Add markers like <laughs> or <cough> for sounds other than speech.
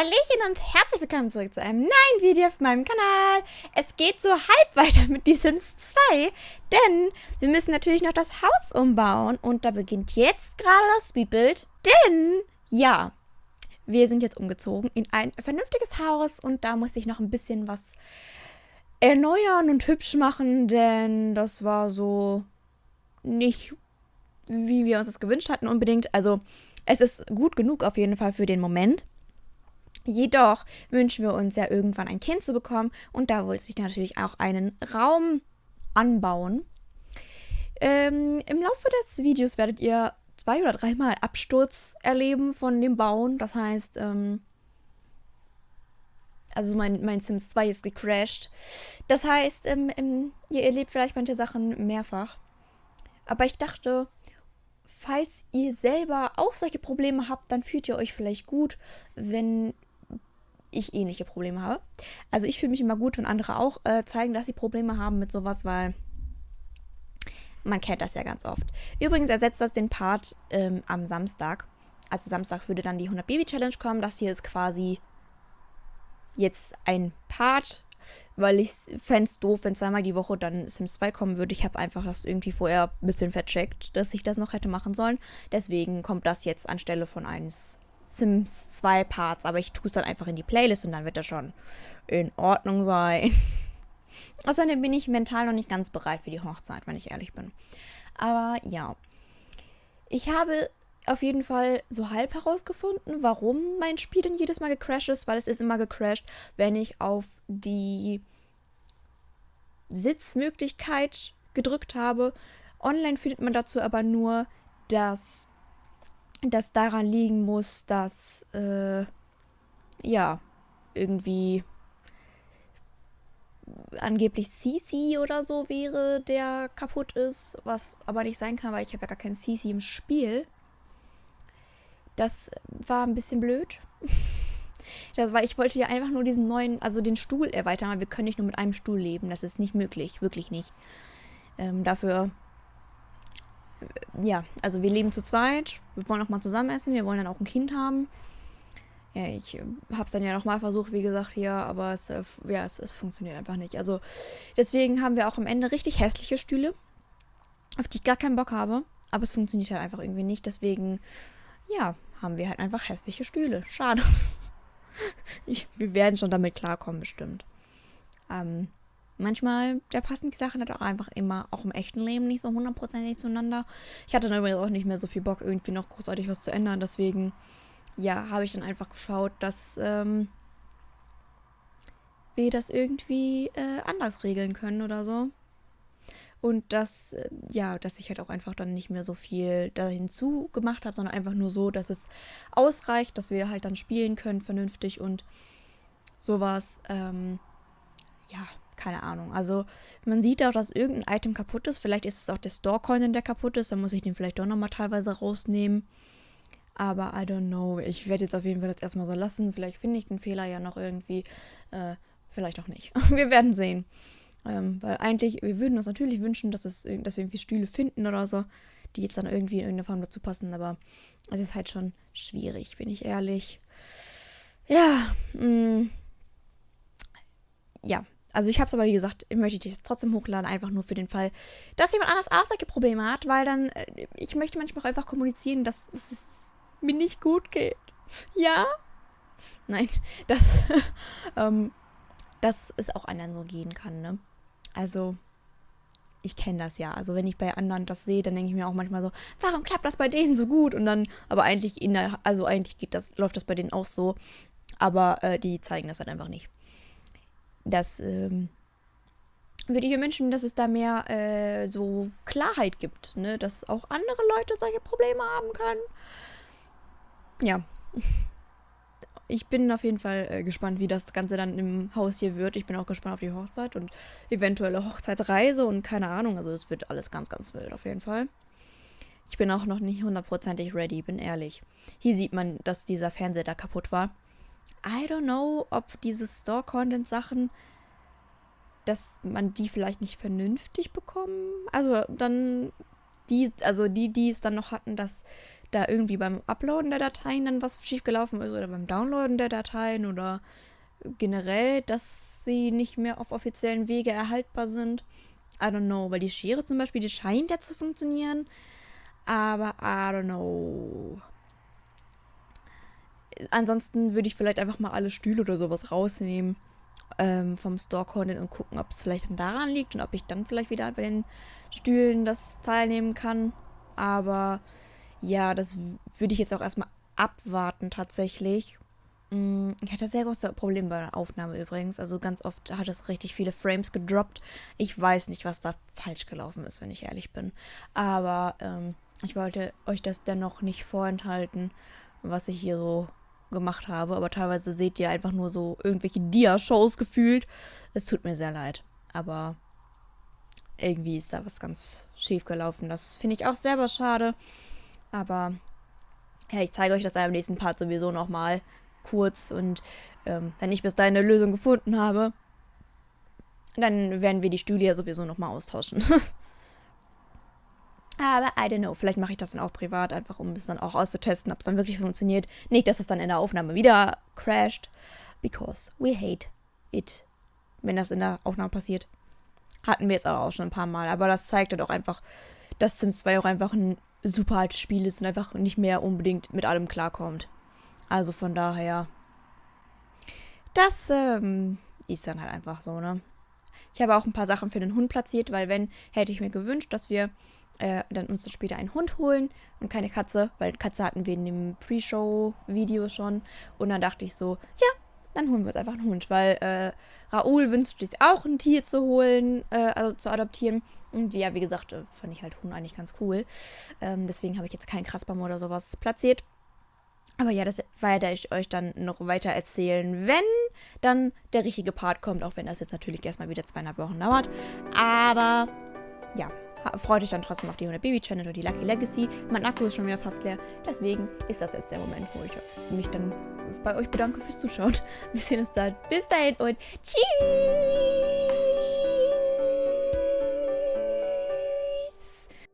Hallöchen und herzlich willkommen zurück zu einem neuen Video auf meinem Kanal. Es geht so halb weiter mit The Sims 2, denn wir müssen natürlich noch das Haus umbauen und da beginnt jetzt gerade das Speedbild, denn, ja, wir sind jetzt umgezogen in ein vernünftiges Haus und da muss ich noch ein bisschen was erneuern und hübsch machen, denn das war so nicht, wie wir uns das gewünscht hatten unbedingt. Also es ist gut genug auf jeden Fall für den Moment. Jedoch wünschen wir uns ja irgendwann ein Kind zu bekommen und da wollte sich natürlich auch einen Raum anbauen. Ähm, Im Laufe des Videos werdet ihr zwei oder dreimal Absturz erleben von dem Bauen. Das heißt, ähm, also mein, mein Sims 2 ist gecrashed. Das heißt, ähm, ähm, ihr erlebt vielleicht manche Sachen mehrfach. Aber ich dachte, falls ihr selber auch solche Probleme habt, dann fühlt ihr euch vielleicht gut, wenn ich ähnliche Probleme habe. Also ich fühle mich immer gut, wenn andere auch äh, zeigen, dass sie Probleme haben mit sowas, weil man kennt das ja ganz oft. Übrigens ersetzt das den Part ähm, am Samstag. Also Samstag würde dann die 100 Baby Challenge kommen. Das hier ist quasi jetzt ein Part, weil ich fände es doof, wenn zweimal die Woche dann Sims 2 kommen würde. Ich habe einfach das irgendwie vorher ein bisschen vercheckt, dass ich das noch hätte machen sollen. Deswegen kommt das jetzt anstelle von eines Sims 2 Parts, aber ich tue es dann einfach in die Playlist und dann wird das schon in Ordnung sein. <laughs> Außerdem bin ich mental noch nicht ganz bereit für die Hochzeit, wenn ich ehrlich bin. Aber ja. Ich habe auf jeden Fall so halb herausgefunden, warum mein Spiel denn jedes Mal gecrashed ist, weil es ist immer gecrashed, wenn ich auf die Sitzmöglichkeit gedrückt habe. Online findet man dazu aber nur, dass das daran liegen muss, dass, äh, ja, irgendwie angeblich CC oder so wäre, der kaputt ist, was aber nicht sein kann, weil ich habe ja gar keinen CC im Spiel. Das war ein bisschen blöd. <laughs> Das war, ich wollte ja einfach nur diesen neuen, also den Stuhl erweitern, aber wir können nicht nur mit einem Stuhl leben. Das ist nicht möglich, wirklich nicht. Ähm, dafür ja, also wir leben zu zweit. Wir wollen auch mal zusammen essen. Wir wollen dann auch ein Kind haben. Ja, ich äh, habe es dann ja nochmal versucht, wie gesagt, hier, aber es, äh, ja, es, es funktioniert einfach nicht. Also deswegen haben wir auch am Ende richtig hässliche Stühle, auf die ich gar keinen Bock habe. Aber es funktioniert halt einfach irgendwie nicht. Deswegen, ja, haben wir halt einfach hässliche Stühle. Schade. <laughs> ich, wir werden schon damit klarkommen, bestimmt. Ähm, manchmal, da passen die Sachen halt auch einfach immer, auch im echten Leben, nicht so hundertprozentig zueinander. Ich hatte dann übrigens auch nicht mehr so viel Bock, irgendwie noch großartig was zu ändern. Deswegen, ja, habe ich dann einfach geschaut, dass ähm, wir das irgendwie äh, anders regeln können oder so. Und dass, äh, ja, dass ich halt auch einfach dann nicht mehr so viel da hinzu gemacht habe, sondern einfach nur so, dass es ausreicht, dass wir halt dann spielen können vernünftig und sowas. Ähm, ja, keine Ahnung. Also man sieht auch, dass irgendein Item kaputt ist. Vielleicht ist es auch der Store-Coin, der kaputt ist. Dann muss ich den vielleicht doch nochmal teilweise rausnehmen. Aber I don't know. Ich werde jetzt auf jeden Fall das erstmal so lassen. Vielleicht finde ich den Fehler ja noch irgendwie. Äh, vielleicht auch nicht. <laughs> wir werden sehen. Ähm, weil eigentlich, wir würden uns natürlich wünschen, dass, es, dass wir irgendwie Stühle finden oder so, die jetzt dann irgendwie in irgendeiner Form dazu passen. Aber es ist halt schon schwierig, bin ich ehrlich. Ja, mh, mm. ja, also ich habe es aber, wie gesagt, ich möchte es trotzdem hochladen, einfach nur für den Fall, dass jemand anders auch solche Probleme hat, weil dann, äh, ich möchte manchmal auch einfach kommunizieren, dass es mir nicht gut geht. Ja? Nein, <laughs> dass, ähm, dass es auch anderen so gehen kann, ne? Also, ich kenne das ja. Also wenn ich bei anderen das sehe, dann denke ich mir auch manchmal so, warum klappt das bei denen so gut? Und dann, aber eigentlich, in der, also eigentlich geht das, läuft das bei denen auch so. Aber äh, die zeigen das halt einfach nicht das ähm, würde ich mir wünschen, dass es da mehr äh, so Klarheit gibt, ne? dass auch andere Leute solche Probleme haben können. Ja. <laughs> Ich bin auf jeden Fall äh, gespannt, wie das Ganze dann im Haus hier wird. Ich bin auch gespannt auf die Hochzeit und eventuelle Hochzeitsreise und keine Ahnung. Also es wird alles ganz, ganz wild auf jeden Fall. Ich bin auch noch nicht hundertprozentig ready, bin ehrlich. Hier sieht man, dass dieser Fernseher da kaputt war. I don't know, ob diese Store-Content-Sachen, dass man die vielleicht nicht vernünftig bekommen. Also dann die, also die, die es dann noch hatten, dass da irgendwie beim Uploaden der Dateien dann was schiefgelaufen ist oder beim Downloaden der Dateien oder generell, dass sie nicht mehr auf offiziellen Wege erhaltbar sind. I don't know, weil die Schere zum Beispiel, die scheint ja zu funktionieren. Aber I don't know. Ansonsten würde ich vielleicht einfach mal alle Stühle oder sowas rausnehmen ähm, vom Store-Content und gucken, ob es vielleicht dann daran liegt und ob ich dann vielleicht wieder bei den Stühlen das teilnehmen kann. Aber ja, das würde ich jetzt auch erstmal abwarten tatsächlich. Mm, ich hatte sehr große Probleme bei der Aufnahme übrigens. Also ganz oft hat es richtig viele Frames gedroppt. Ich weiß nicht, was da falsch gelaufen ist, wenn ich ehrlich bin. Aber ähm, ich wollte euch das dennoch nicht vorenthalten, was ich hier so gemacht habe. Aber teilweise seht ihr einfach nur so irgendwelche Dia-Shows gefühlt. Es tut mir sehr leid. Aber irgendwie ist da was ganz schief gelaufen. Das finde ich auch selber schade. Aber ja, ich zeige euch das im nächsten Part sowieso nochmal kurz. Und ähm, wenn ich bis dahin eine Lösung gefunden habe, dann werden wir die Stühle ja sowieso nochmal austauschen. <laughs> Aber I don't know, vielleicht mache ich das dann auch privat, einfach um es dann auch auszutesten, ob es dann wirklich funktioniert. Nicht, dass es dann in der Aufnahme wieder crasht, because we hate it, wenn das in der Aufnahme passiert. Hatten wir jetzt aber auch schon ein paar Mal, aber das zeigt halt auch einfach, dass Sims 2 auch einfach ein super altes Spiel ist und einfach nicht mehr unbedingt mit allem klarkommt. Also von daher, das ähm, ist dann halt einfach so, ne? Ich habe auch ein paar Sachen für den Hund platziert, weil wenn, hätte ich mir gewünscht, dass wir äh, dann uns dann später einen Hund holen und keine Katze, weil Katze hatten wir in dem Pre-Show-Video schon. Und dann dachte ich so, ja, dann holen wir uns einfach einen Hund, weil äh, Raoul wünscht sich auch ein Tier zu holen, äh, also zu adoptieren. Und ja, wie gesagt, äh, fand ich halt Hund eigentlich ganz cool. Ähm, deswegen habe ich jetzt keinen Krassbaum oder sowas platziert. Aber ja, das werde ich euch dann noch weiter erzählen, wenn dann der richtige Part kommt, auch wenn das jetzt natürlich erstmal wieder zweieinhalb Wochen dauert. Aber ja, freut euch dann trotzdem auf die 100 Baby Channel oder die Lucky Legacy. Mein Akku ist schon wieder fast leer. Deswegen ist das jetzt der Moment, wo ich mich dann bei euch bedanke fürs Zuschauen. <laughs> Wir sehen uns dann. Bis dahin und tschüss!